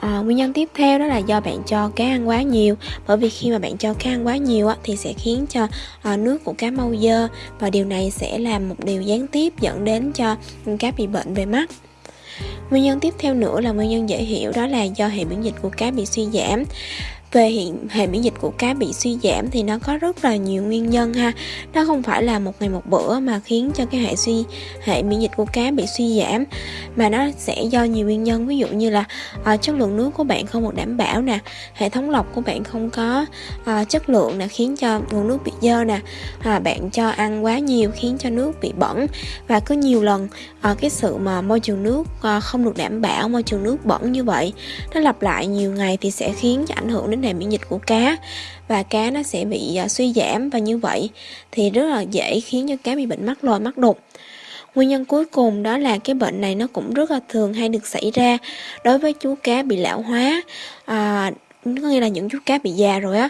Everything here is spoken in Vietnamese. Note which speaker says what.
Speaker 1: À, nguyên nhân tiếp theo đó là do bạn cho cá ăn quá nhiều. Bởi vì khi mà bạn cho cá ăn quá nhiều á, thì sẽ khiến cho à, nước của cá mau dơ và điều này sẽ làm một điều gián tiếp dẫn đến cho cá bị bệnh về mắt. Nguyên nhân tiếp theo nữa là nguyên nhân dễ hiểu đó là do hệ miễn dịch của cá bị suy giảm về hiện hệ miễn dịch của cá bị suy giảm thì nó có rất là nhiều nguyên nhân ha. Nó không phải là một ngày một bữa mà khiến cho cái hệ suy hệ miễn dịch của cá bị suy giảm mà nó sẽ do nhiều nguyên nhân. Ví dụ như là à, chất lượng nước của bạn không được đảm bảo nè hệ thống lọc của bạn không có à, chất lượng nè khiến cho nguồn nước bị dơ nè à, bạn cho ăn quá nhiều khiến cho nước bị bẩn. Và có nhiều lần à, cái sự mà môi trường nước à, không được đảm bảo môi trường nước bẩn như vậy nó lặp lại nhiều ngày thì sẽ khiến cho ảnh hưởng đến đến hệ miễn dịch của cá và cá nó sẽ bị à, suy giảm và như vậy thì rất là dễ khiến cho cá bị bệnh mắc lòi mắc đục. Nguyên nhân cuối cùng đó là cái bệnh này nó cũng rất là thường hay được xảy ra đối với chú cá bị lão hóa à, có nghĩa là những chú cá bị già rồi á